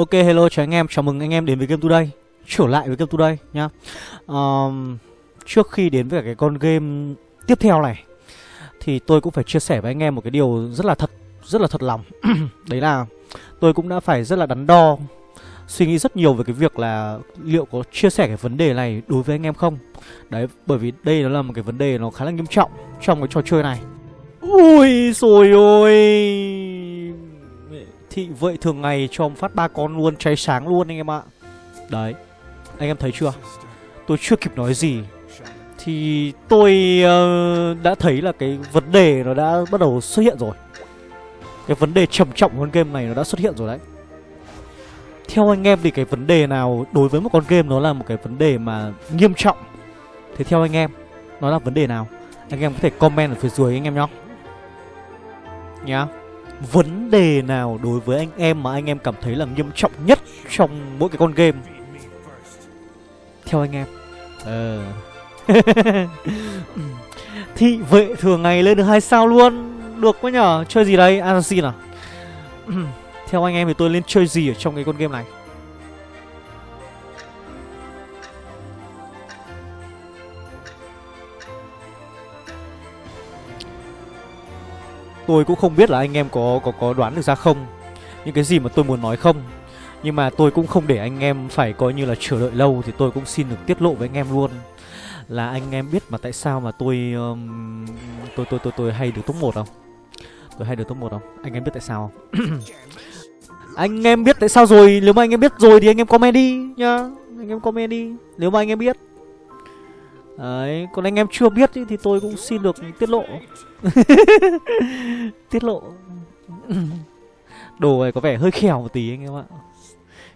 Ok hello chào anh em, chào mừng anh em đến với Game Today. Trở lại với Game Today nhá. Um, Trước khi đến với cả cái con game tiếp theo này Thì tôi cũng phải chia sẻ với anh em một cái điều rất là thật Rất là thật lòng. Đấy là tôi cũng đã phải rất là đắn đo Suy nghĩ rất nhiều về cái việc là liệu có chia sẻ cái vấn đề này đối với anh em không? Đấy bởi vì đây nó là một cái vấn đề nó khá là nghiêm trọng trong cái trò chơi này. Ui rồi ôi! Thị vậy thường ngày cho ông phát ba con luôn cháy sáng luôn anh em ạ. Đấy Anh em thấy chưa? Tôi chưa kịp nói gì. Thì tôi uh, đã thấy là cái vấn đề nó đã bắt đầu xuất hiện rồi. Cái vấn đề trầm trọng của con game này nó đã xuất hiện rồi đấy. Theo anh em thì cái vấn đề nào đối với một con game nó là một cái vấn đề mà nghiêm trọng? Thế theo anh em Nó là vấn đề nào? Anh em có thể comment ở phía dưới anh em nhá. Nhá. yeah vấn đề nào đối với anh em mà anh em cảm thấy là nghiêm trọng nhất trong mỗi cái con game? Theo anh em. Ờ. Thị vệ thường ngày lên được hai sao luôn. Được quá nhở chơi gì đây? Assassin à? Theo anh em thì tôi lên chơi gì ở trong cái con game này Tôi cũng không biết là anh em có có có đoán được ra không. Những cái gì mà tôi muốn nói không. Nhưng mà tôi cũng không để anh em phải coi như là chờ đợi lâu Thì tôi cũng xin được tiết lộ với anh em luôn. Là anh em biết mà tại sao mà tôi um, tôi, tôi tôi tôi hay được top 1 không? Tôi hay được top 1 không? Anh em biết tại sao không? Anh em biết tại sao rồi? Nếu mà anh em biết rồi thì anh em comment đi nhá. Anh em comment đi. Nếu mà anh em biết. Đấy, còn anh em chưa biết ý, thì tôi cũng xin được tiết lộ. Tiết lộ. Đồ này có vẻ hơi khèo một tí anh em ạ.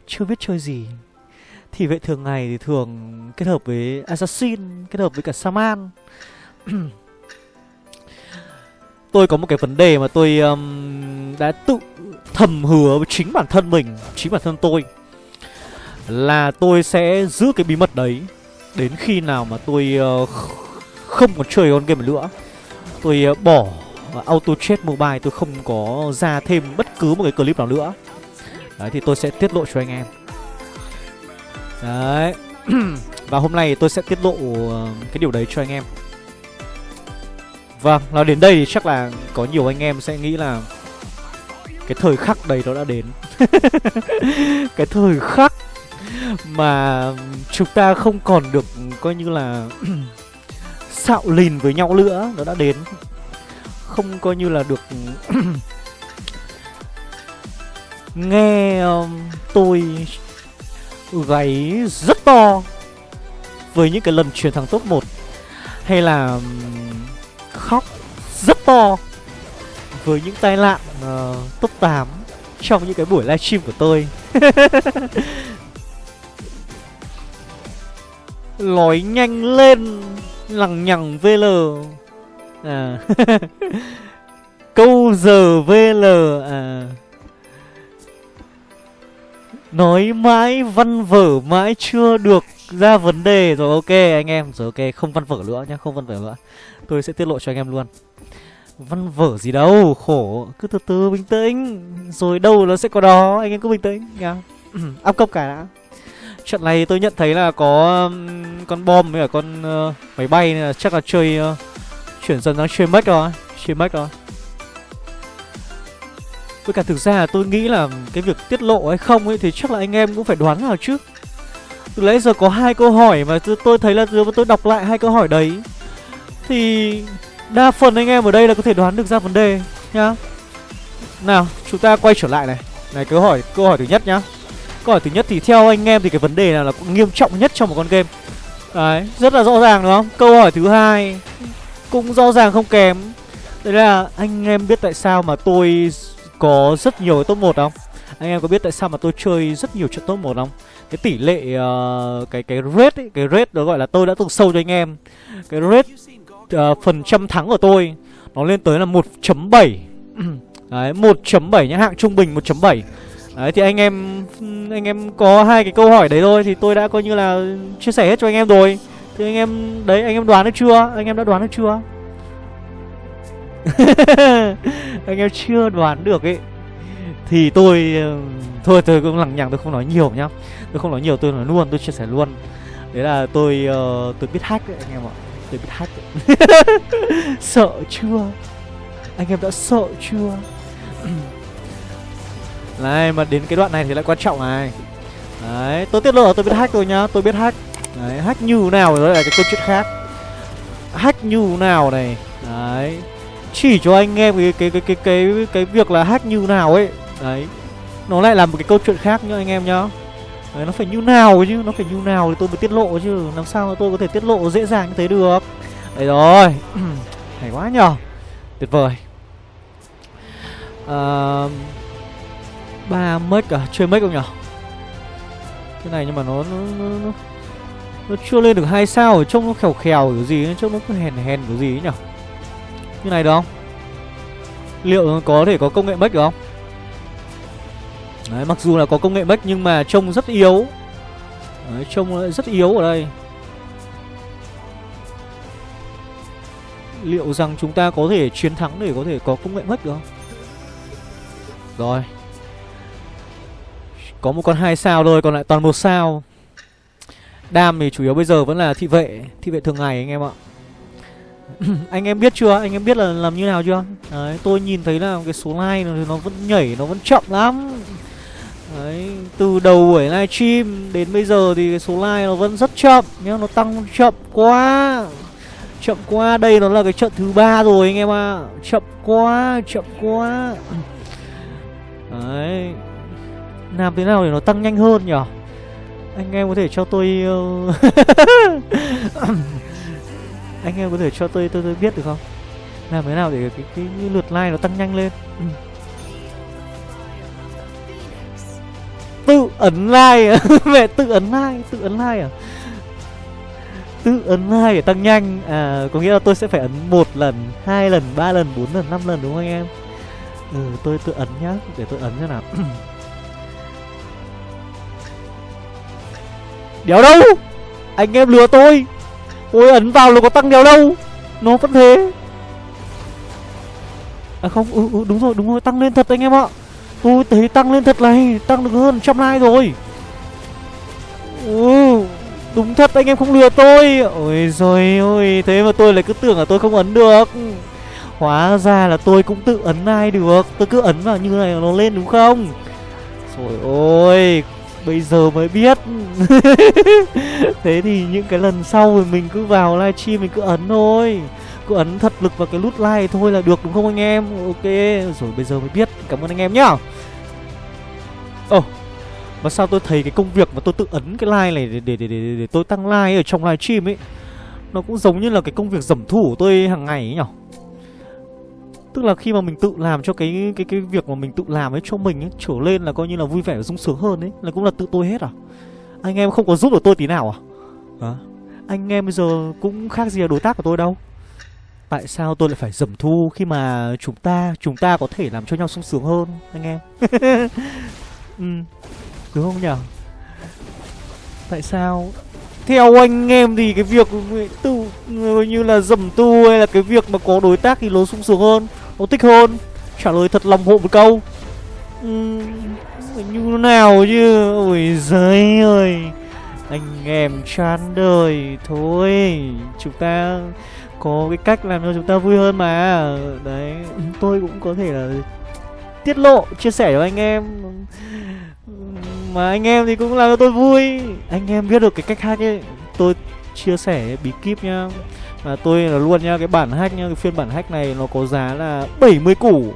Chưa biết chơi gì. Thì vậy thường ngày thì thường kết hợp với Assassin Kết hợp với cả Saman. Tôi có một cái vấn đề mà tôi um, đã tự thầm hứa với chính bản thân mình Chính bản thân tôi Là tôi sẽ giữ cái bí mật đấy Đến khi nào mà tôi uh, không còn chơi con game nữa. Tôi ờ, bỏ Auto Chat Mobile Tôi không có ra thêm bất cứ một cái clip nào nữa. Đấy thì tôi sẽ tiết lộ cho anh em. Đấy. Và hôm nay tôi sẽ tiết lộ ờ, cái điều đấy cho anh em. Vâng, nói đến đây thì chắc là có nhiều anh em sẽ nghĩ là Cái thời khắc đấy nó đã đến. Cái thời khắc mà chúng ta không còn được ừ, coi như là xạo lìn với nhau nữa nó đã đến. Không coi như là được nghe um, tôi gáy rất to với những cái lần chuyển thằng top 1 hay là um, khóc rất to với những tai nạn uh, top 8 trong những cái buổi livestream của tôi. Nói nhanh lên. Lằng nhằng VL À. Câu giờ VL À. Nói mãi văn vở mãi chưa được ra vấn đề. Rồi ok, anh em. Rồi ok, không văn vở nữa nhá, Không văn vở nữa. Tôi sẽ tiết lộ cho anh em luôn. Văn vở gì đâu, Khổ. Cứ từ từ bình tĩnh. Rồi đâu nó sẽ có đó, Anh em cứ bình tĩnh nhá. Áp cấp cả đã. Trận này tôi nhận thấy là có con bom với cả con uh, máy bay nên là chắc là chơi uh, chuyển dần sang chơi mech rồi, chơi mech rồi. Với cả thực ra là tôi nghĩ là cái việc tiết lộ hay không ấy thì chắc là anh em cũng phải đoán vào chứ Từ nãy giờ có hai câu hỏi mà tôi thấy là nếu tôi đọc lại hai câu hỏi đấy thì đa phần anh em ở đây là có thể đoán được ra vấn đề nhá. Nào, chúng ta quay trở lại này. Này câu hỏi câu hỏi thứ nhất nhá. Câu hỏi thứ nhất thì theo anh em thì cái vấn đề nào là nghiêm trọng nhất trong một con game Đấy, rất là rõ ràng đúng không? Câu hỏi thứ hai cũng rõ ràng không kém Đấy là anh em biết tại sao mà tôi có rất nhiều top 1 không? Anh em có biết tại sao mà tôi chơi rất nhiều trận top 1 không? Cái tỷ lệ uh, cái cái rate ấy, cái rate đó gọi là tôi đã từng sâu cho anh em. Cái rate uh, phần trăm thắng của tôi nó lên tới là 1.7. Đấy, 1.7 nhá, hạng trung bình 1.7. Đấy thì anh em anh em có hai cái câu hỏi đấy thôi thì tôi đã coi như là chia sẻ hết cho anh em rồi. Thì anh em đấy anh em đoán được chưa? Anh em đã đoán được chưa? anh em chưa đoán được ấy. Thì tôi thôi tôi cũng lằng nhằng tôi không nói nhiều nhá. Tôi không nói nhiều tôi nói luôn tôi chia sẻ luôn. Đấy là tôi uh, tôi biết hack đấy anh em ạ. Tôi biết hack sợ chưa? Anh em đã sợ chưa? Này mà đến cái đoạn này thì lại quan trọng này. Đấy tôi tiết lộ là tôi biết hack rồi nhá tôi biết hack. Đấy hack như nào rồi là cái câu chuyện khác. Hack như nào này? Đấy chỉ cho anh em cái cái cái cái cái cái việc là hack như nào ấy. Đấy nó lại là một cái câu chuyện khác nhá anh em nhá. Đấy, nó phải như nào chứ nó phải như nào thì tôi mới tiết lộ chứ. Làm sao mà tôi có thể tiết lộ dễ dàng như thế được? Đấy rồi hay quá nhở tuyệt vời. Uh, ba mất cả chơi mất không nhở? Cái này nhưng mà nó nó, nó, nó, nó chưa lên được hai sao trông nó khèo khèo kiểu gì trông nó cứ hèn hèn kiểu gì ấy nhở? Như này được không? Liệu có thể có công nghệ mất được không? Đấy, mặc dù là có công nghệ mất nhưng mà trông rất yếu. Đấy, trông rất yếu ở đây. Liệu rằng chúng ta có thể chiến thắng để có thể có công nghệ mất được không? Rồi. Có một con hai sao thôi Còn lại toàn một sao Đam thì chủ yếu bây giờ vẫn là thị vệ Thị vệ thường ngày anh em ạ Anh em biết chưa Anh em biết là làm như nào chưa Đấy tôi nhìn thấy là cái số like nó vẫn nhảy Nó vẫn chậm lắm Đấy, từ đầu buổi livestream đến bây giờ thì cái số like nó vẫn rất chậm nhá, nó tăng chậm quá. Chậm quá, đây nó là cái trận thứ ba rồi anh em ạ. À. Chậm quá, chậm quá. Đấy. Làm thế nào để nó tăng nhanh hơn nhỉ? Anh em có thể cho tôi uh, Anh em có thể cho tôi tôi tôi biết được không? Làm thế nào để cái cái, cái lượt like nó tăng nhanh lên? Ừ. tự ấn like à? mẹ tự ấn like tự ấn like à tự ấn like để tăng nhanh à có nghĩa là tôi sẽ phải ấn một lần hai lần ba lần bốn lần năm lần đúng không anh em ừ tôi tự ấn nhá để tôi ấn cho nào đéo đâu? Anh em lừa tôi. Tôi ấn vào là có tăng đéo đâu. Nó vẫn thế. À không ừ, ừ đúng rồi đúng rồi tăng lên thật anh em ạ. Tôi thấy tăng lên thật này Tăng được hơn trăm like rồi. Ừ, Đúng thật anh em không lừa tôi. Ôi rồi ôi Thế mà tôi lại cứ tưởng là tôi không ấn được. Hóa ra là tôi cũng tự ấn ai được. Tôi cứ ấn vào như này nó lên đúng không? Rồi ôi Bây giờ mới biết. Thế thì những cái lần sau thì mình cứ vào livestream mình cứ ấn thôi. Cứ ấn thật lực vào cái nút like thôi là được đúng không anh em? Ok Rồi bây giờ mới biết. Cảm ơn anh em nhá. Ồ oh, Mà sao tôi thấy cái công việc mà tôi tự ấn cái like này để, để, để, để, để tôi tăng like ở trong livestream ấy Nó cũng giống như là cái công việc dẩm thủ của tôi hàng ngày ấy nhở? Tức là khi mà mình tự làm cho cái cái cái việc mà mình tự làm ấy cho mình ấy, trở lên là coi như là vui vẻ và sung sướng hơn ấy, là cũng là tự tôi hết à? Anh em không có giúp được tôi tí nào à? Hả? Anh em bây giờ cũng khác gì là đối tác của tôi đâu. Tại sao tôi lại phải dầm thu khi mà chúng ta chúng ta có thể làm cho nhau sung sướng hơn, anh em? Ừ đúng không nhỉ? Tại sao? Theo anh em thì cái việc tự, như là dầm tu hay là cái việc mà có đối tác thì nó sung sướng hơn. Ô thích hơn. Trả lời thật lòng hộ một câu. Ừ, như nào chứ? Ôi giời ơi. Anh em chán đời thôi. Chúng ta có cái cách làm cho chúng ta vui hơn mà. Đấy tôi cũng có thể là tiết lộ chia sẻ cho anh em. Mà anh em thì cũng làm cho tôi vui. Anh em biết được cái cách hack ấy. Tôi chia sẻ bí kíp nhá. Mà tôi là luôn nhá cái bản hack nhá cái phiên bản hack này nó có giá là 70 củ.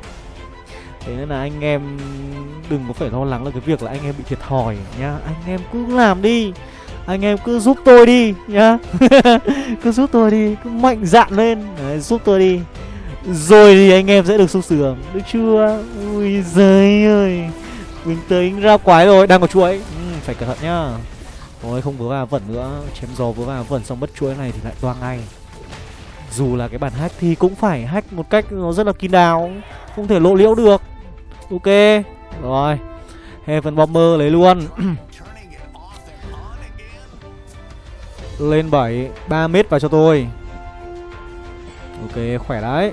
Thế nên là anh em đừng có phải lo lắng là cái việc là anh em bị thiệt thòi nhá. Anh em cứ làm đi. Anh em cứ giúp tôi đi nhá. Cứ giúp tôi đi cứ mạnh dạn lên. Đấy, giúp tôi đi. Rồi thì anh em sẽ được sung sướng được chưa? Ui giời ơi. Mình tới ra quái rồi đang có chuỗi ừ, phải cẩn thận nhá. Ôi, không vớ vào vẩn nữa. Chém gió vớ vào vẩn xong mất chuỗi này thì lại toang ngay. Dù là cái bản hack thì cũng phải hack một cách nó rất là kín đáo. Không thể lộ liễu được. Ok. Rồi. Heaven Bomber lấy luôn. Lên 7 3 mét vào cho tôi. Ok, khỏe đấy.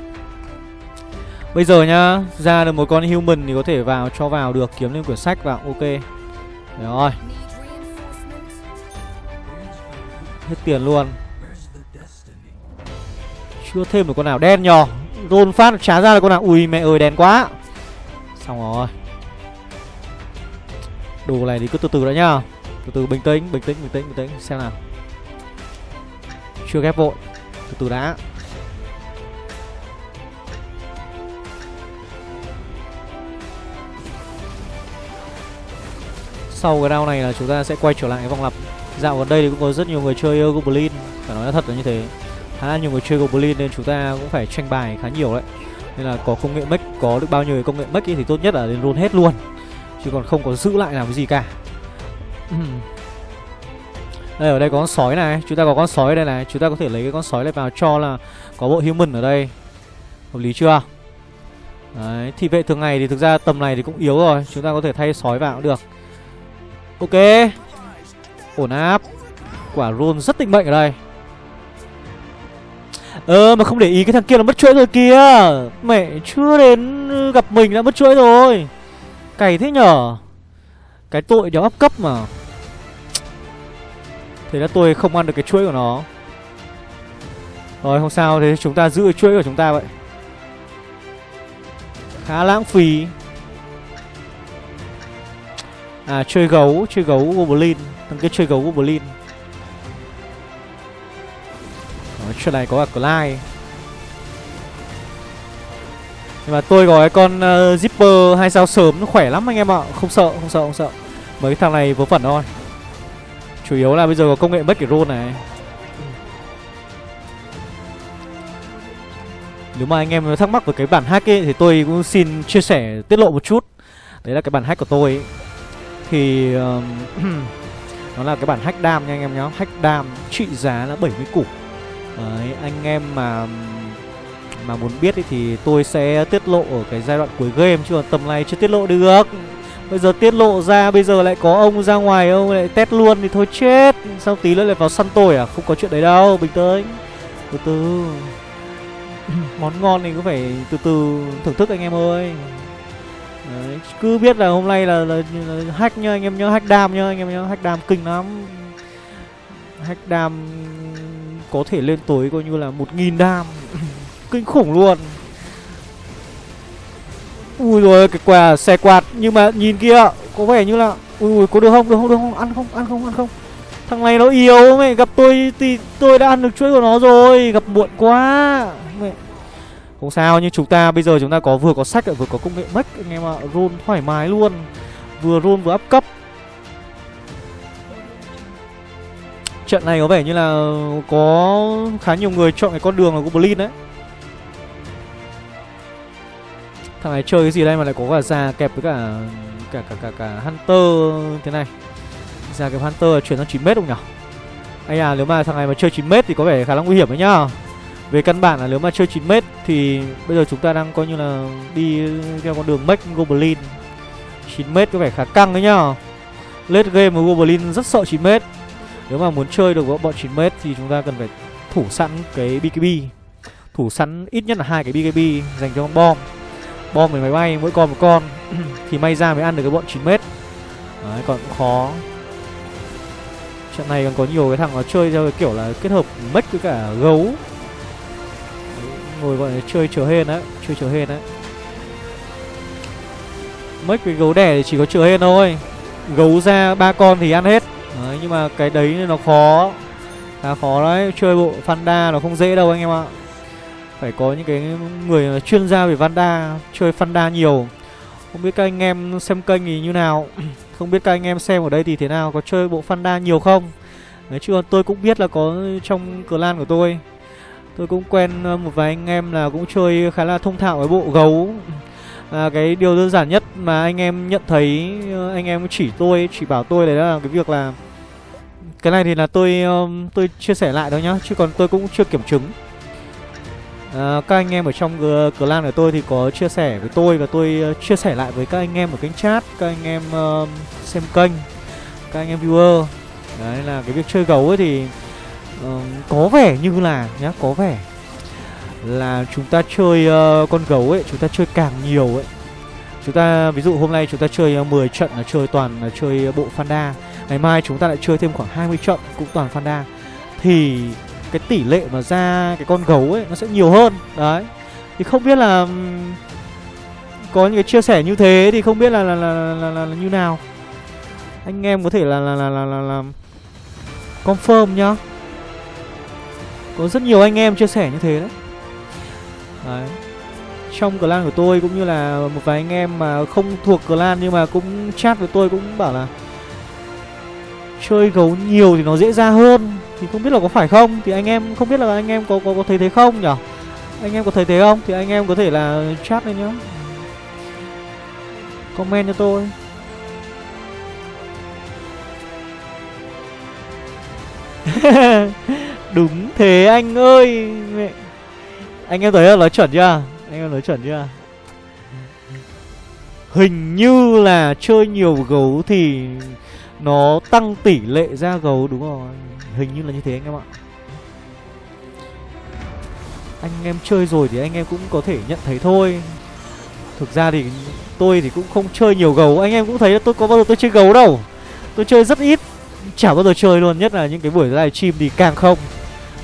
Bây giờ nhá, Ra được một con human thì có thể vào, cho vào được, Kiếm lên quyển sách vào. Ok. Rồi. Hết tiền luôn. Chưa thêm được con nào, đen nhò. Rôn phát trả ra là con nào. Ui, mẹ ơi, đen quá. Xong rồi. Đồ này thì cứ từ từ đã nhá. Từ từ, bình tĩnh bình tĩnh bình tĩnh bình tĩnh. Xem nào. Chưa ghép vội. Từ từ đã. Sau cái round này là chúng ta sẽ quay trở lại cái vòng lặp Dạo gần đây thì cũng có rất nhiều người chơi Goblin Phải nói là thật là như thế. Khá là nhiều người chơi Goblin nên chúng ta cũng phải tranh bài khá nhiều đấy. Nên là có công nghệ mech, có được bao nhiêu công nghệ mech thì tốt nhất là nên roll hết luôn. Chứ còn không có giữ lại làm cái gì cả. Đây ở đây có con sói này. Chúng ta có con sói ở đây này. Chúng ta có thể lấy cái con sói này vào cho là có bộ human ở đây. Hợp lý chưa? Đấy, thì vệ thường ngày thì thực ra tầm này thì cũng yếu rồi. Chúng ta có thể thay sói vào cũng được. Ok. Ổn áp. Quả roll rất định mệnh ở đây. Ờ mà không để ý cái thằng kia là mất chuỗi rồi kìa. Mẹ, chưa đến ừ, gặp mình đã mất chuỗi rồi. Cày thế nhở? Cái tội đéo áp cấp mà. Thế là tôi không ăn được cái chuỗi của nó. Rồi, không sao. Thế chúng ta giữ chuỗi của chúng ta vậy. Khá lãng phí. À chơi gấu Chơi gấu Goblin Thằng kia chơi gấu Goblin Đó, ờ, Chuyện này có cả Clyde. Nhưng mà tôi có cái con uh, Zipper hai sao sớm nó khỏe lắm anh em ạ. Không sợ không sợ không sợ. Mấy cái thằng này vớ vẩn thôi. Chủ yếu là bây giờ có công nghệ mất cái roll này. Nếu mà anh em thắc mắc về cái bản hack ấy Thì tôi cũng xin chia sẻ tiết lộ một chút. Đấy là cái bản hack của tôi ấy. Thì Nó là cái bản hack đam nha anh em nhá. Hack đam trị giá là 70 củ. Đấy, anh em mà Mà muốn biết thì tôi sẽ tiết lộ ở cái giai đoạn cuối game Chứ còn tầm này chưa tiết lộ được. Bây giờ tiết lộ ra, bây giờ lại có ông ra ngoài, ông lại test luôn thì thôi chết. Sau tí nữa lại vào săn tôi à? Không có chuyện đấy đâu, bình tĩnh. Từ từ. Món ngon thì cứ phải từ từ thưởng thức anh em ơi. Đấy, cứ biết là hôm nay là, là, là hack nhá anh em nhớ hack đam nhá anh em nhớ hack đam kinh lắm. Hack đam có thể lên tối coi như là một nghìn đam. Kinh khủng luôn. Ui rồi cái quà xe quạt nhưng mà nhìn kia có vẻ như là ui ui có được không được không được không? Ăn không ăn không ăn không. Thằng này nó yếu mày gặp tôi thì tôi đã ăn được chuỗi của nó rồi gặp muộn quá không sao nhưng chúng ta bây giờ chúng ta có vừa có sách vừa có công nghệ mech anh em ạ roll thoải mái luôn. Vừa roll vừa up cấp. Trận này có vẻ như là có khá nhiều người chọn cái con đường là goblin đấy. Thằng này chơi cái gì đây mà lại có cả già kẹp với cả cả cả cả, cả hunter thế này. Già kẹp hunter chuyển sang 9 mét không nhỉ? anh à nếu mà thằng này mà chơi 9 mét thì có vẻ khá là nguy hiểm đấy nhá về căn bản là nếu mà chơi 9m thì bây giờ chúng ta đang coi như là đi theo con đường Mech Goblin. 9m có vẻ khá căng đấy nhá. Late game của Goblin rất sợ 9m Nếu mà muốn chơi được bọn 9m thì chúng ta cần phải thủ sẵn cái BKB Thủ sẵn ít nhất là hai cái BKB dành cho con bom. Bom với máy bay, mỗi con một con. Thì may ra mới ăn được cái bọn 9m Đấy, còn cũng khó. Trận này còn có nhiều cái thằng nó chơi theo cái kiểu là kết hợp mech với cả gấu. Hồi gọi là chơi chờ hên đấy chơi chờ hên đấy mất cái gấu đẻ thì chỉ có chờ hên thôi. Gấu ra ba con thì ăn hết. Đấy, nhưng mà cái đấy nó khó. Khá khó đấy chơi bộ Fanda nó không dễ đâu anh em ạ. Phải có những cái người chuyên gia về Vanda chơi Fanda nhiều. Không biết các anh em xem kênh thì như nào. Không biết các anh em xem ở đây thì thế nào có chơi bộ Fanda nhiều không? Đấy chứ tôi cũng biết là có trong clan của tôi. Tôi cũng quen ờ, một vài anh em là cũng chơi khá là thông thạo với bộ gấu. À, Cái điều đơn giản nhất mà anh em nhận thấy ờ, Anh em chỉ tôi, chỉ bảo tôi đấy là cái việc là Cái này thì là tôi tôi chia sẻ lại đó nhá Chứ còn tôi cũng chưa kiểm chứng. À, Các anh em ở trong clan của tôi thì có chia sẻ với tôi Và tôi chia sẻ lại với các anh em ở kênh chat Các anh em uh, xem kênh Các anh em viewer. Đấy là cái việc chơi gấu ấy thì uh, có vẻ như là nhá có vẻ Là chúng ta chơi uh, con gấu ấy Chúng ta chơi càng nhiều ấy Chúng ta ví dụ hôm nay chúng ta chơi uh, 10 trận là chơi toàn là chơi bộ Fanda Ngày mai chúng ta lại chơi thêm khoảng 20 trận cũng toàn Fanda Thì cái tỷ lệ mà ra cái con gấu ấy nó sẽ nhiều hơn Đấy Thì không biết là Có những cái chia sẻ như thế thì không biết là là, là, là, là, là, như nào Anh em có thể là là là là, là, là confirm nhá có rất nhiều anh em chia sẻ như thế đấy. Đấy. Trong clan của tôi cũng như là một vài anh em mà không thuộc clan nhưng mà cũng chat với tôi cũng bảo là Chơi gấu nhiều thì nó dễ ra hơn. Thì không biết là có phải không? Thì anh em không biết là anh em có có, có thấy thế không nhở? Anh em có thấy thế không? Thì anh em có thể là chat lên nhá. Comment cho tôi. Đúng thế anh ơi. Mẹ. Anh em thấy là nói chuẩn chưa? Anh em nói chuẩn chưa? Hình như là chơi nhiều gấu thì Nó tăng tỷ lệ ra gấu, đúng rồi. Hình như là như thế anh em ạ. Anh em chơi rồi thì anh em cũng có thể nhận thấy thôi. Thực ra thì tôi thì cũng không chơi nhiều gấu. Anh em cũng thấy là tôi có bao giờ tôi chơi gấu đâu. Tôi chơi rất ít. Chả bao giờ chơi luôn. Nhất là những cái buổi live stream thì càng không.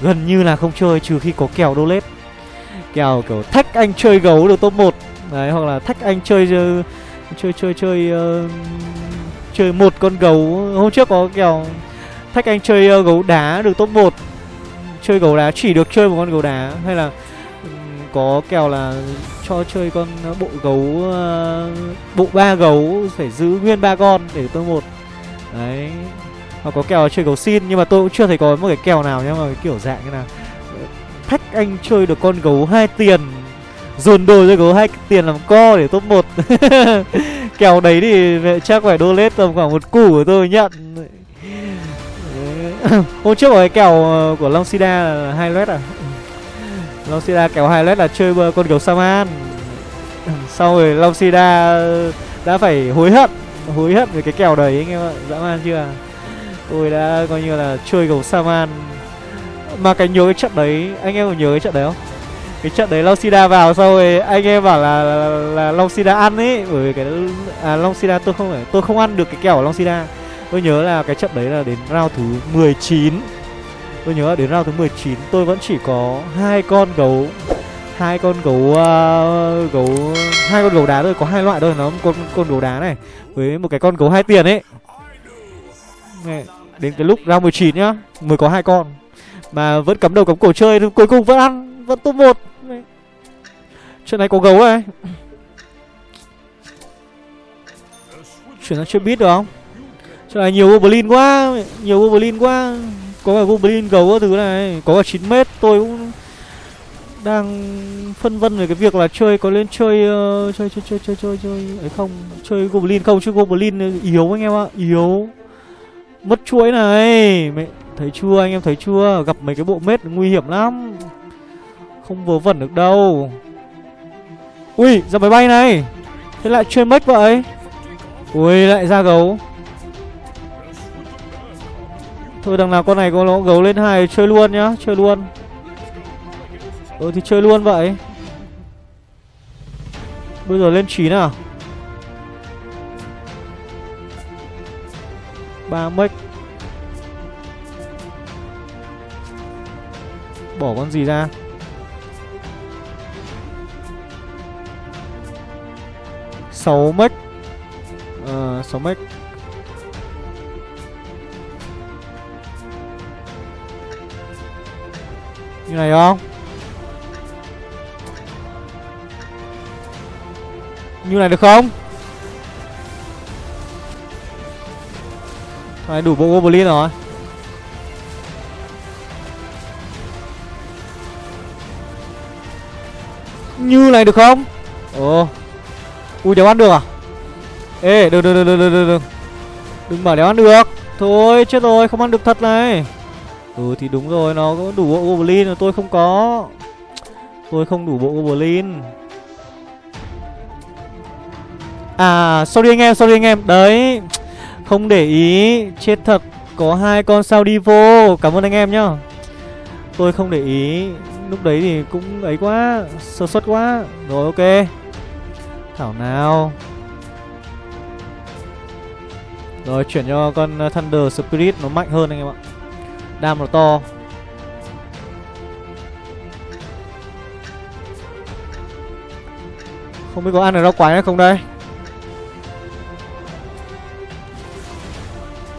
Gần như là không chơi trừ khi có kèo đô lết. Kèo kiểu thách anh chơi gấu được top 1 Đấy hoặc là thách anh chơi chơi chơi chơi, chơi uh, chơi một con gấu. Hôm trước có kèo thách anh chơi uh, gấu đá được top 1 chơi gấu đá chỉ được chơi một con gấu đá. Hay là có kèo là cho chơi con ờ, bộ gấu uh, bộ ba gấu phải giữ nguyên ba con để tôi một, đấy hoặc có kèo chơi gấu xin, nhưng mà tôi cũng chưa thấy có một cái kèo nào nhá, mà cái kiểu dạng như nào thách anh chơi được con gấu hai tiền, dồn đồ cho gấu hai tiền làm co để top 1 kèo đấy thì chắc phải đô lết tầm khoảng một củ của tôi nhận. Hôm trước có cái kèo ờ, của long sida là hai led à? Long sida kèo hai led là chơi con gấu saman sau rồi long sida đã phải hối hận hối hận về cái kèo đấy, anh em ạ. Dã man chưa? Tôi đã coi như là chơi gấu saman mà cái nhớ cái trận đấy anh em có nhớ cái trận đấy không? Cái trận đấy long sida vào sau rồi anh em bảo là là, là long sida ăn ấy bởi vì cái à long sida tôi không phải tôi không ăn được cái kẹo của long sida tôi nhớ là cái trận đấy là đến round thứ 19 tôi nhớ là đến round thứ 19 tôi vẫn chỉ có hai con gấu hai con gấu uh, gấu hai con gấu đá thôi có hai loại thôi nó con con gấu đá này với một cái con gấu hai tiền ấy đến cái lúc round 19 nhá mới có hai con. Mà vẫn cắm đầu cắm cổ chơi thì cuối cùng vẫn ăn vẫn top một. Chuyện này có gấu này chuyển sang chơi bit được không? Chuyện này nhiều goblin quá nhiều goblin quá. Có cả goblin gấu thứ này có cả 9 mét. Tôi cũng đang phân vân về cái việc là chơi có lên chơi uh, chơi chơi chơi chơi chơi chơi ấy không? Chơi goblin không? Chứ goblin yếu anh em ạ yếu mất chuỗi này. Mày thấy chưa, anh em thấy chưa? Gặp mấy cái bộ mết nguy hiểm lắm. Không vớ vẩn được đâu. Ui, ra máy bay này. Thế lại chơi mất vậy? Ui, lại ra gấu. Thôi, đằng nào con này có nó gấu lên hai chơi luôn nhá, chơi luôn. Ừ thì chơi luôn vậy. Bây giờ lên chín à? Ba mic bỏ con gì ra? Sáu mic ờ sáu mic như này không? Như này được không? Đấy, đủ bộ goblin rồi. Như này được không? Ồ. Ui đéo ăn được à? Ê đừng đừng đừng đừng đừng đừng Đừng bảo đéo ăn được. Thôi chết rồi không ăn được thật này. Ừ thì đúng rồi nó có đủ bộ goblin mà tôi không có. Tôi không đủ bộ goblin À sorry anh em sorry anh em. Đấy. Không để ý. Chết thật. Có hai con sao đi vô. Cảm ơn anh em nhá. Tôi không để ý. Lúc đấy thì cũng ấy quá. Sơ suất quá. Rồi, ok. Thảo nào. Rồi, chuyển cho con uh, thunder spirit. Nó mạnh hơn anh em ạ. Đam nó to. Không biết có ăn được rau quái hay không đây?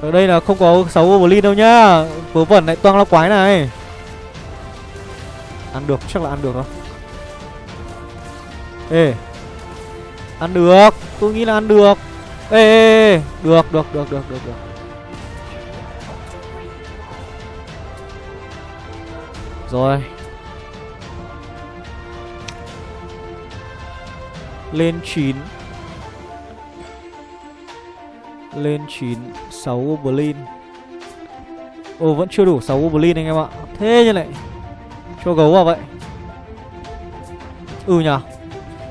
Ở đây là không có 6 goblin đâu nhá. Vớ vẩn lại toang lo quái này. Ăn được chắc là ăn được thôi ê. Ăn được. Tôi nghĩ là ăn được. Ê, ê, ê. được được được được được được. Rồi. Lên 9 lên 9 6 goblin Ồ vẫn chưa đủ 6 goblin anh em ạ. Thế như này Cho gấu vào vậy. Ừ nhở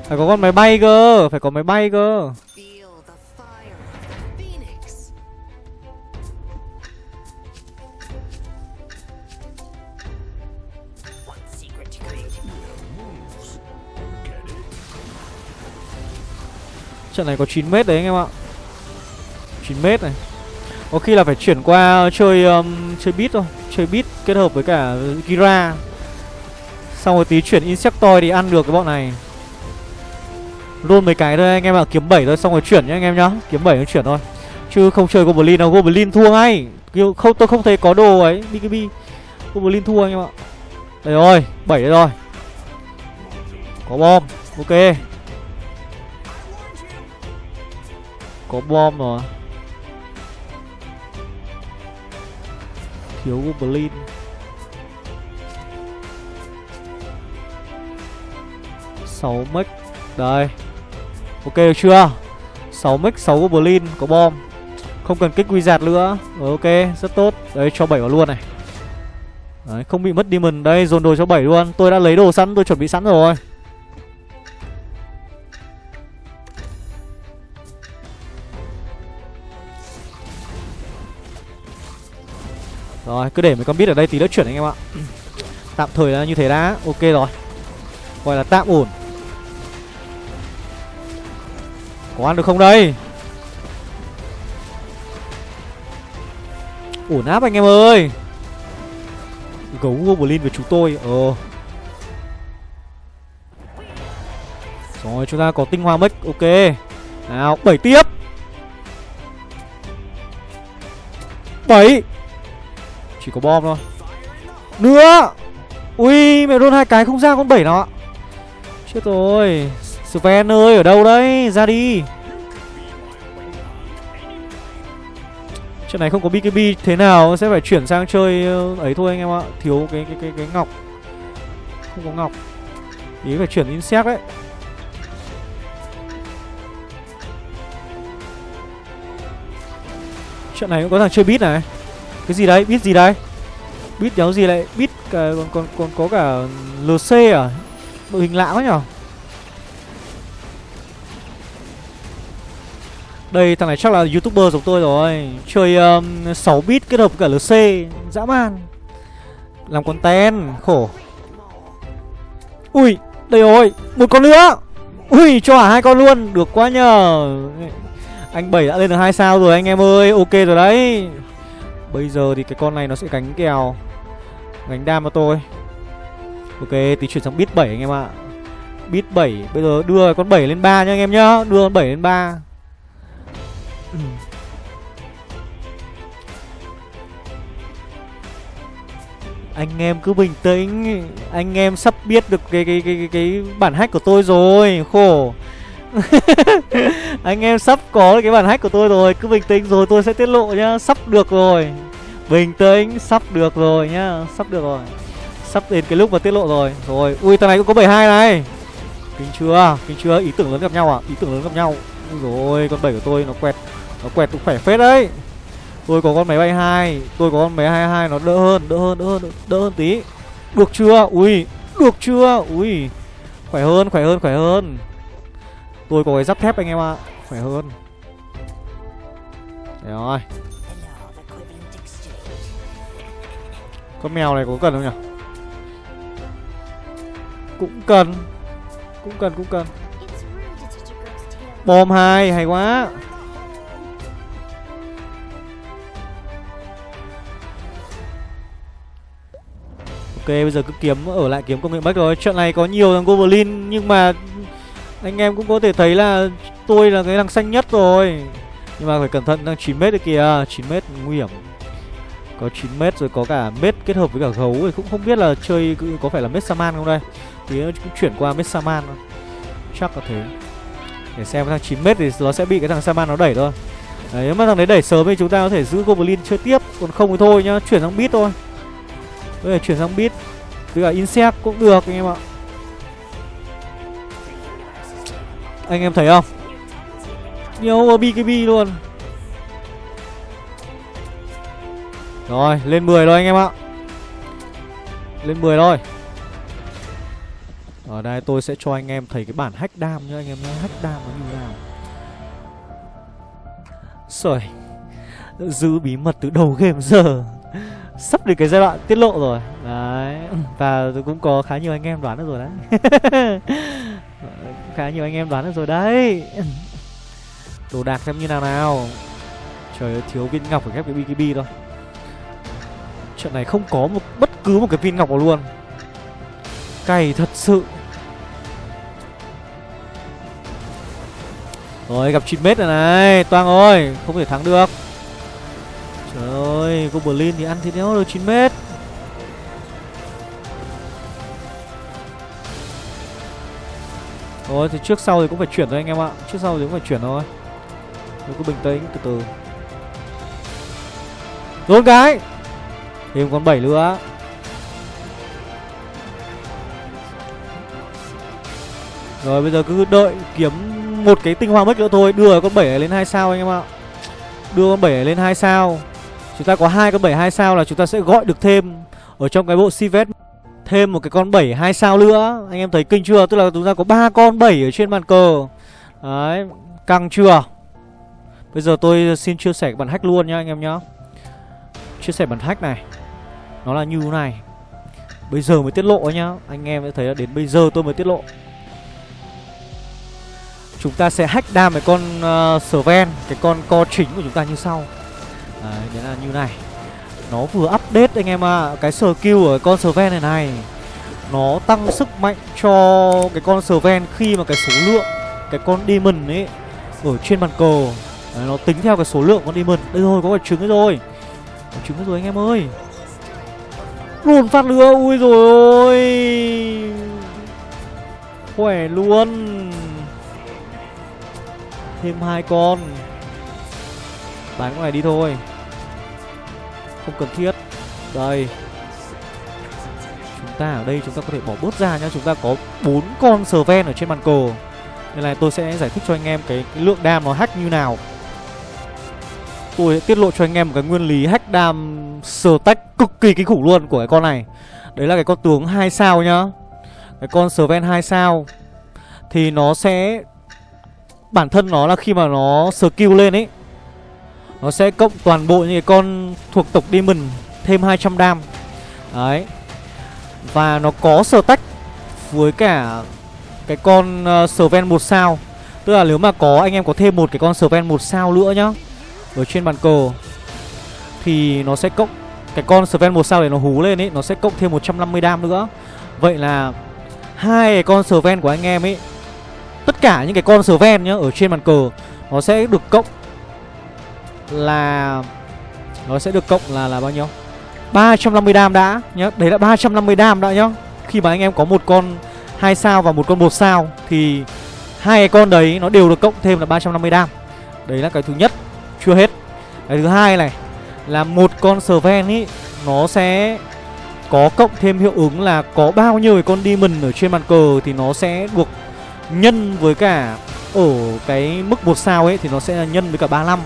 Phải có con máy bay cơ, Phải có máy bay cơ. Trận này có 9 mét đấy anh em ạ. 9 mét này. Có khi là phải chuyển qua chơi um, chơi beat thôi Chơi beat kết hợp với cả Gira. Xong rồi tí chuyển Insectoid thì ăn được cái bọn này. Luôn mấy cái thôi anh em ạ Kiếm 7 thôi xong rồi chuyển nhá anh em nhá. Kiếm 7 nó chuyển thôi. Chứ không chơi Goblin đâu Goblin thua ngay. Không Tôi không thấy có đồ ấy BKB Goblin thua anh em ạ. Đây rồi 7 đây rồi. Có bom Ok. Có bom rồi. Thiếu Goblin. Sáu mic Đây. Ok, được chưa? Sáu mic sáu Goblin, Có bom. Không cần kích wizard nữa. Ờ, ok, rất tốt. Đấy, cho bảy vào luôn này. Đấy, không bị mất demon. Đây, dồn đồ cho bảy luôn. Tôi đã lấy đồ sẵn, Tôi chuẩn bị sẵn rồi. Rồi, cứ để mấy con biết ở đây tí nữa chuyển anh em ạ. Tạm thời là như thế đã. Ok rồi. Gọi là tạm ổn. Có ăn được không đây? Ổn áp anh em ơi. Gấu Goblin với chúng tôi. Ờ Rồi, chúng ta có tinh hoa mất Ok. Nào, bảy tiếp. Bảy chỉ có bom thôi. Nữa! Ui, mẹ đôn hai cái không ra con bảy nó Chết rồi. Sven ơi, ở đâu đấy? Ra đi. Trận này không có BKB thế nào, sẽ phải chuyển sang chơi ờ, ấy thôi anh em ạ. Thiếu cái cái cái cái ngọc. Không có ngọc. Ý phải chuyển insect đấy. Trận này cũng có thằng chơi bit này cái gì đấy? Biết gì đấy? Biết đéo gì lại? Biết còn còn còn có cả LC à? Đội hình lạ quá nhở? Đây thằng này chắc là youtuber giống tôi rồi Chơi um, 6 bit kết hợp với cả LC Dã man Làm content Khổ Ui Đây rồi Một con nữa Ui cho hả hai con luôn Được quá nhờ Anh bảy đã lên được hai sao rồi anh em ơi Ok rồi đấy Bây giờ thì cái con này nó sẽ gánh kèo. Gánh đam cho tôi. Ok tí chuyển sang bit 7 anh em ạ. Bit 7 Bây giờ đưa con 7 lên 3 nha anh em nhá. Đưa con 7 lên 3 Anh em cứ bình tĩnh. Anh em sắp biết được cái cái cái cái, cái bản hack của tôi rồi. Khổ. anh em sắp có cái bản hack của tôi rồi, cứ bình tĩnh rồi tôi sẽ tiết lộ nhá, sắp được rồi. Bình tĩnh, sắp được rồi nhá, sắp được rồi. Sắp đến cái lúc mà tiết lộ rồi. Rồi, ui, thằng này cũng có 72 này. Kính chưa kính chưa, ý tưởng lớn gặp nhau à? Ý tưởng lớn gặp nhau. Ui rồi con bảy của tôi nó quẹt nó quẹt cũng khỏe phết đấy. Tôi có con máy bay hai, tôi có con máy hai hai, nó đỡ hơn đỡ hơn đỡ hơn đỡ hơn tí. Được chưa? Ui, được chưa? Ui. Khỏe hơn khỏe hơn khỏe hơn. Tôi có cái giáp thép anh em ạ. Khỏe hơn. Đấy rồi. Con mèo này có cần không nhỉ? Cũng cần. Cũng cần cũng cần. Bom hai, hay quá. Ok, bây giờ cứ kiếm, ở lại kiếm công nghệ bách rồi. Trận này có nhiều thằng Goblin, Nhưng mà anh em cũng có thể thấy là tôi là cái thằng xanh nhất rồi. Nhưng mà phải cẩn thận đang 9m đấy kìa. 9m nguy hiểm. Có 9m rồi có cả mết kết hợp với cả gấu thì cũng không biết là chơi có phải là mết Saman không đây. Thì cũng chuyển qua mết Saman Chắc là thế. Để xem thằng 9m thì nó sẽ bị cái thằng Saman nó đẩy thôi. Đấy, nếu mà thằng đấy đẩy sớm thì chúng ta có thể giữ Goblin chơi tiếp. Còn không thì thôi nhá, chuyển sang bit thôi. Bây giờ chuyển sang bit Với cả insect cũng được anh em ạ. Anh em thấy không? Nhiều BKB luôn. Rồi, lên 10 rồi anh em ạ. Lên 10 rồi Ở đây tôi sẽ cho anh em thấy cái bản hack đam nhá Anh em nhá. Hack đam nó như nào. Rồi Giữ bí mật từ đầu game giờ. Sắp đến cái giai đoạn tiết lộ rồi. Đấy. Và cũng có khá nhiều anh em đoán được rồi đấy. Khá nhiều anh em đoán được rồi đấy. Đồ đạc xem như nào nào. Trời ơi, thiếu viên ngọc phải ghép cái BKB thôi. Chuyện này không có một, bất cứ một cái viên ngọc nào luôn. Cày thật sự. Rồi, gặp 9 mét rồi này. Toang ơi, Không thể thắng được. Trời ơi Goblin thì ăn thì đéo được 9 mét thì trước sau thì cũng phải chuyển thôi anh em ạ. Trước sau thì cũng phải chuyển thôi. Tôi cứ bình tĩnh, từ từ. Rôn cái! Thêm con 7 nữa. Rồi, bây giờ cứ đợi kiếm một cái tinh hoa mất nữa thôi. Đưa con 7 này lên 2 sao anh em ạ. Đưa con 7 này lên 2 sao. Chúng ta có hai con 7 2 sao là chúng ta sẽ gọi được thêm Ở trong cái bộ Sivet. Thêm một cái con 7 2 sao nữa. Anh em thấy kinh chưa? Tức là chúng ta có ba con 7 ở trên bàn cờ. Đấy Căng chưa? Bây giờ tôi xin chia sẻ bản hack luôn nhá anh em nhá. Chia sẻ bản hack này. Nó là như thế này. Bây giờ mới tiết lộ nhá. Anh em sẽ thấy là đến bây giờ tôi mới tiết lộ. Chúng ta sẽ hack đam cái con uh, Sven Cái con co chính của chúng ta như sau. Đấy, đấy là như này. Nó vừa update anh em ạ. À. Cái skill ở con Sven này này Nó tăng sức mạnh cho cái con Sven khi mà cái số lượng Cái con Demon ấy Ở trên bàn cờ. Đấy, Nó tính theo cái số lượng con Demon. Đây rồi có quả trứng rồi? Quả trứng rồi anh em ơi. Luôn phát nữa Ui rồi ôi. Khỏe luôn. Thêm hai con. Bán con này đi thôi. Không cần thiết. Đây. Chúng ta ở đây chúng ta có thể bỏ bớt ra nhá. Chúng ta có bốn con sờ ven ở trên bàn cờ. Nên là tôi sẽ giải thích cho anh em cái, cái lượng đam nó hack như nào. Tôi sẽ tiết lộ cho anh em một cái nguyên lý hack đam sờ tách cực kỳ kinh khủng luôn của cái con này. Đấy là cái con tướng 2 sao nhá. Cái con sờ ven hai sao. Thì nó sẽ Bản thân nó là khi mà nó skill lên ấy nó sẽ cộng toàn bộ những cái con thuộc tộc Demon Thêm 200 đam. Đấy. Và nó có stack với cả cái con uh, Sven 1 sao. Tức là nếu mà có anh em có thêm một cái con Sven 1 sao nữa nhá Ở trên bàn cờ Thì nó sẽ cộng Cái con Sven 1 sao để nó hú lên ấy Nó sẽ cộng thêm 150 đam nữa. Vậy là hai cái con Sven của anh em ấy Tất cả những cái con Sven nhá Ở trên bàn cờ Nó sẽ được cộng là Nó sẽ được cộng là là bao nhiêu? 350 đam đã nhá. Đấy là 350 đam đã nhá. Khi mà anh em có một con hai sao và một con một sao Thì hai cái con đấy nó đều được cộng thêm là 350 đam. Đấy là cái thứ nhất, Chưa hết. Cái thứ hai này Là một con Sven ý, Nó sẽ có cộng thêm hiệu ứng là có bao nhiêu cái con demon ở trên bàn cờ thì nó sẽ được nhân với cả ở cái mức một sao ấy thì nó sẽ là nhân với cả 35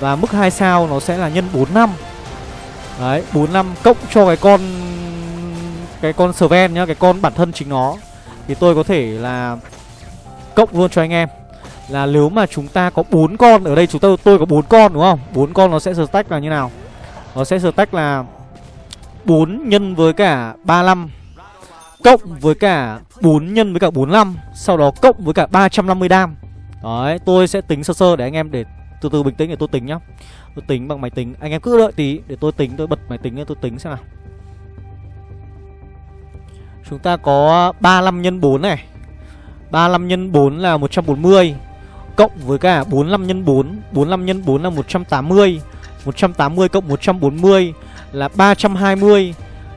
và mức 2 sao nó sẽ là nhân 4 năm Đấy, 4 năm cộng cho cái con cái con Sven nhá, cái con bản thân chính nó thì tôi có thể là cộng luôn cho anh em. Là nếu mà chúng ta có 4 con ở đây chúng tôi tôi có 4 con đúng không? 4 con nó sẽ stack là như nào? Nó sẽ stack là 4 nhân với cả 35 Cộng với cả 4 nhân với cả 45 Sau đó cộng với cả 350 đam Đấy tôi sẽ tính sơ sơ để anh em để từ từ, bình tĩnh để tôi tính nhá. Tôi tính bằng máy tính. Anh em cứ đợi tí để tôi tính, tôi bật máy tính để tôi tính xem nào. Chúng ta có 35 nhân 4 này. 35 nhân 4 là 140 Cộng với cả 45 nhân 4 45 nhân 4 là 180 180 cộng 140 là 320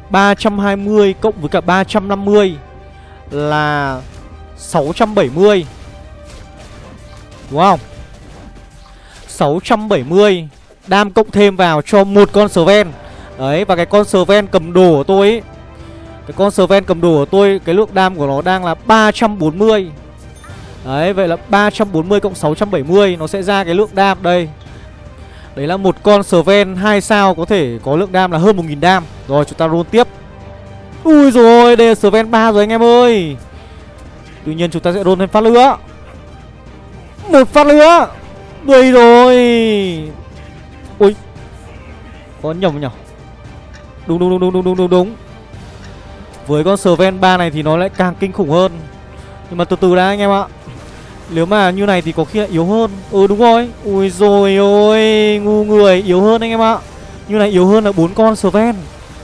320 cộng với cả 350 là 670 Đúng không? 670 Đam cộng thêm vào cho một con Sven. Đấy, và cái con Sven cầm đồ của tôi ấy Cái con Sven cầm đồ của tôi, Cái lượng đam của nó đang là 340 Đấy, vậy là 340 cộng 670 Nó sẽ ra cái lượng đam đây. Đấy là một con Sven 2 sao có thể có lượng đam là hơn 1.000 đam. Rồi, chúng ta roll tiếp. Ui rồi đây là Sven 3 rồi anh em ơi. Tuy nhiên, chúng ta sẽ roll thêm phát lửa Một phát lửa đây rồi. Ui Có nhầm nhở? Đúng đúng đúng đúng đúng đúng đúng đúng. Với con Sven 3 này thì nó lại càng kinh khủng hơn. Nhưng mà từ từ đã anh em ạ. Nếu mà như này thì có khi lại yếu hơn. Ừ đúng rồi. Ui rồi ôi, Ngu người, yếu hơn anh em ạ. Như này yếu hơn là bốn con Sven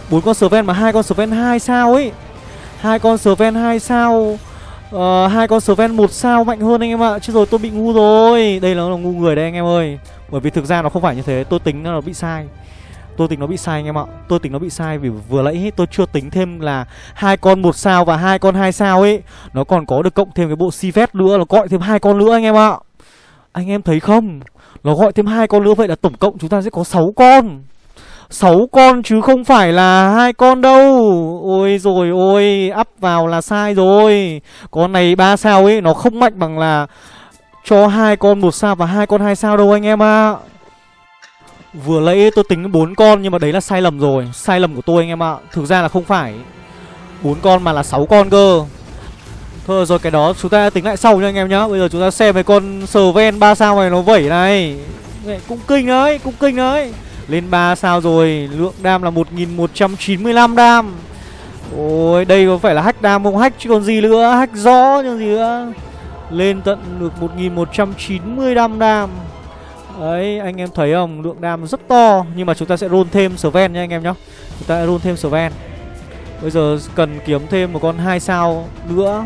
bốn con Sven mà hai con Sven hai sao ấy? Hai con Sven hai sao? Ờ, hai con Sven một sao mạnh hơn anh em ạ. Chứ rồi tôi bị ngu rồi. Đây là, là ngu người đây anh em ơi. Bởi vì thực ra nó không phải như thế. Tôi tính nó bị sai. Tôi tính nó bị sai anh em ạ. Tôi tính nó bị sai vì vừa nãy tôi chưa tính thêm là hai con một sao và hai con hai sao ấy. Nó còn có được cộng thêm cái bộ si phép nữa Nó gọi thêm hai con nữa anh em ạ. Anh em thấy không? Nó gọi thêm hai con nữa vậy là tổng cộng chúng ta sẽ có 6 con. 6 con chứ không phải là hai con đâu. Ôi rồi ôi Up vào là sai rồi. Con này ba sao ấy, Nó không mạnh bằng là Cho hai con một sao và hai con hai sao đâu anh em ạ. À. Vừa lấy tôi tính bốn con Nhưng mà đấy là sai lầm rồi. Sai lầm của tôi anh em ạ. À. Thực ra là không phải. Bốn con mà là 6 con cơ. Thôi rồi, cái đó chúng ta tính lại sau nha anh em nhá. Bây giờ chúng ta xem cái con Sven ven 3 sao này nó vẩy này. Cũng kinh đấy, Cũng kinh đấy lên 3 sao rồi, Lượng đam là 1195 đam. Ôi, đây có phải là hack đam không? Hack chứ còn gì nữa, Hack rõ chứ gì nữa. Lên tận được 1195 đam Đấy, anh em thấy không? Lượng đam rất to, Nhưng mà chúng ta sẽ roll thêm Sven nha anh em nhá. Chúng ta sẽ roll thêm Sven. Bây giờ cần kiếm thêm một con 2 sao nữa.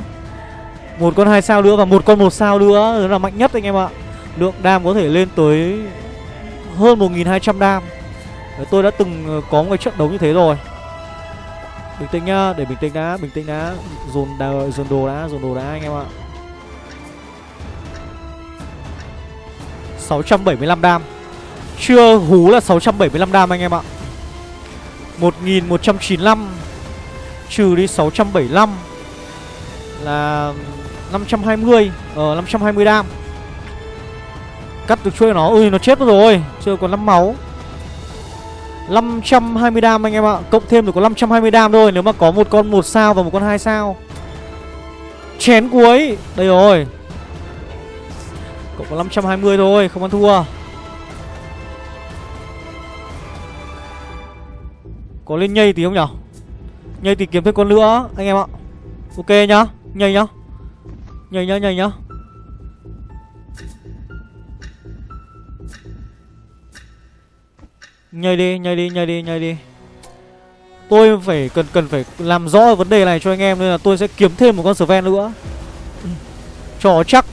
Một con 2 sao nữa và một con 1 sao nữa. Đó là mạnh nhất anh em ạ. Lượng đam có thể lên tới hơn 1.200 đam. Đấy, Tôi đã từng ờ, có một cái trận đấu như thế rồi. Bình tĩnh nhá, để bình tĩnh đã, bình tĩnh đã. Dồn, đà, dồn đồ đã, dồn đồ đã anh em ạ. 675 đam. Chưa hú là 675 đam anh em ạ. 1195 Trừ đi 675 Là 520 Ờ 520 đam. Cắt được chuôi nó. Ui, nó chết mất rồi. Chưa còn 5 máu. 520 đam anh em ạ. Cộng thêm được có 520 đam thôi. Nếu mà có một con một sao và một con hai sao. Chén cuối. Đây rồi. Cộng có 520 thôi. Không ăn thua. Có lên nhây tí không nhở? Nhây thì kiếm thêm con nữa, Anh em ạ. Ok nhá. Nhây nhá. Nhây nhá nhây nhá. Nhảy đi, nhảy đi, nhảy đi, nhảy đi. Tôi phải cần cần phải làm rõ vấn đề này cho anh em Nên là tôi sẽ kiếm thêm một con Sven nữa. Cho chắc.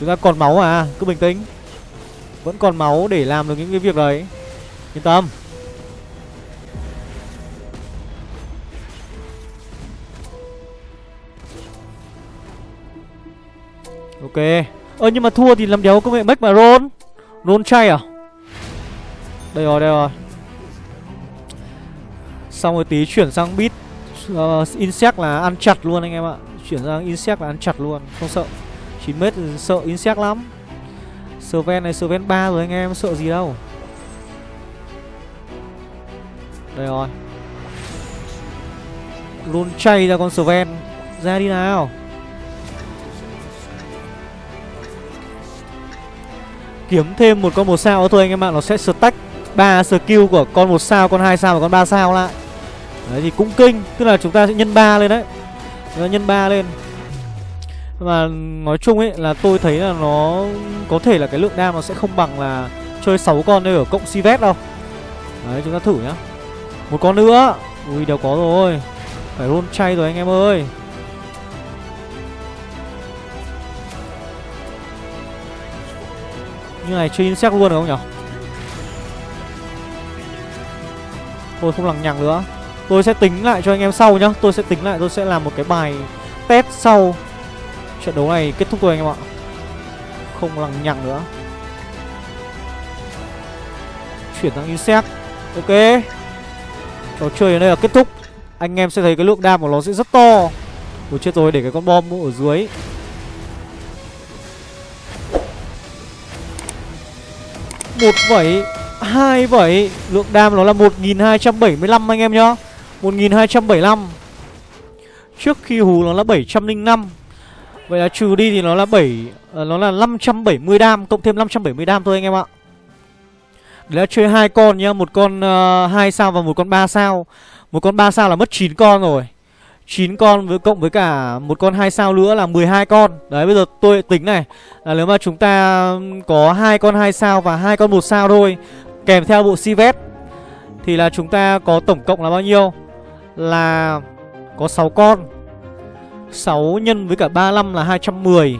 Chúng ta còn máu à, cứ bình tĩnh. Vẫn còn máu để làm được những cái việc đấy. Yên tâm. Ok. Ơ nhưng mà thua thì làm đéo công nghệ mech mà roll Roll chay à? Đây rồi, đây rồi. Xong rồi tí chuyển sang bit uh, ờ, Insect là ăn chặt luôn anh em ạ. Chuyển sang insect là ăn chặt luôn Không sợ. 9m sợ insect lắm. Serven này Serven 3 rồi anh em Sợ gì đâu. Đây rồi. Luôn chay ra con Serven Ra đi nào. Kiếm thêm một con một sao thôi anh em ạ Nó sẽ stack ba skill của con một sao, con hai sao và con ba sao lại. Đấy thì cũng kinh Tức là chúng ta sẽ nhân 3 lên đấy. Nhân 3 lên. Và nói chung ấy là tôi thấy là nó Có thể là cái lượng đam nó sẽ không bằng là Chơi 6 con đây ở cộng Sivet đâu. Đấy chúng ta thử nhá. Một con nữa. Ui đều có rồi. Phải roll chay rồi anh em ơi. Như này chơi insect luôn được không nhỉ Tôi không lằng nhằng nữa. Tôi sẽ tính lại cho anh em sau nhá. Tôi sẽ tính lại, tôi sẽ làm một cái bài test sau. Trận đấu này kết thúc rồi anh em ạ. Không lằng nhằng nữa. Chuyển sang insect Ok. Trò chơi ở đây là kết thúc. Anh em sẽ thấy cái lượng đam của nó sẽ rất to. Ủa chết rồi, để cái con bom ở dưới. Một vẩy hai vẩy Lượng đam nó là 1275 anh em nhá. 1275 Trước khi hú nó là 705 Vậy là trừ đi thì nó là 7 ờ, Nó là 570 đam Cộng thêm 570 đam thôi anh em ạ. Đấy là chơi hai con nhá Một con ờ, uh, 2 sao và một con 3 sao. Một con 3 sao là mất 9 con rồi. 9 con với cộng với cả một con 2 sao nữa là 12 con. Đấy bây giờ tôi tính này là nếu mà chúng ta có hai con 2 sao và hai con 1 sao thôi kèm theo bộ Sivet thì là chúng ta có tổng cộng là bao nhiêu? Là có 6 con. 6 nhân với cả 35 là 210.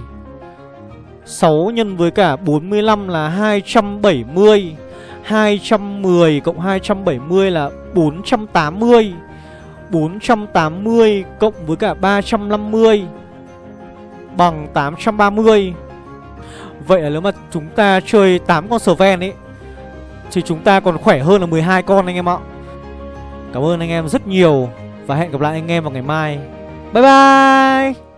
6 nhân với cả 45 là 270. 210 cộng 270 là 480. 480 cộng với cả 350 bằng 830 Vậy là nếu mà chúng ta chơi 8 con Sven ấy thì chúng ta còn khỏe hơn là 12 con anh em ạ. Cảm ơn anh em rất nhiều Và hẹn gặp lại anh em vào ngày mai. Bye bye!